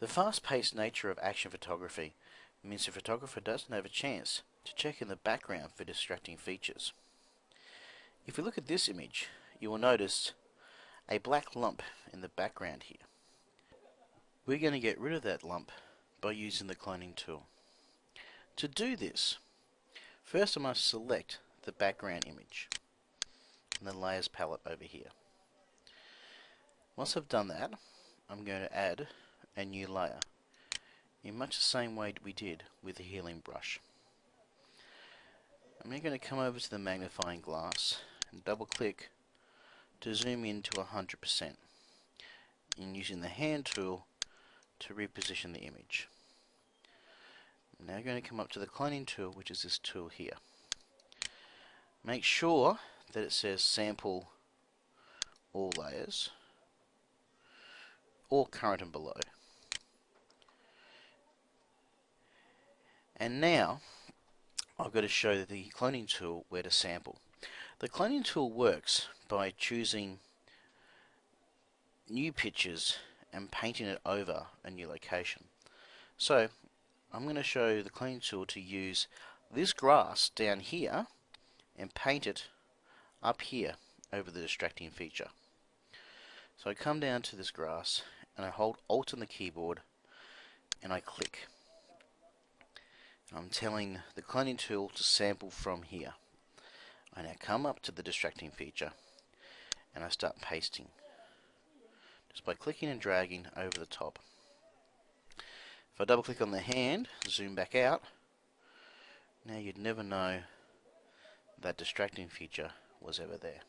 The fast-paced nature of action photography means the photographer doesn't have a chance to check in the background for distracting features. If we look at this image, you will notice a black lump in the background here. We're going to get rid of that lump by using the cloning tool. To do this, first I must select the background image and the layers palette over here. Once I've done that, I'm going to add a new layer in much the same way we did with the healing brush. I'm now going to come over to the magnifying glass and double click to zoom in to 100% and using the hand tool to reposition the image. I'm now going to come up to the cloning tool which is this tool here. Make sure that it says sample all layers or current and below. And now I've got to show the cloning tool where to sample. The cloning tool works by choosing new pictures and painting it over a new location. So I'm going to show the cloning tool to use this grass down here and paint it up here over the distracting feature. So I come down to this grass and I hold Alt on the keyboard and I click. I'm telling the cloning tool to sample from here. I now come up to the distracting feature and I start pasting just by clicking and dragging over the top. If I double click on the hand, zoom back out, now you'd never know that distracting feature was ever there.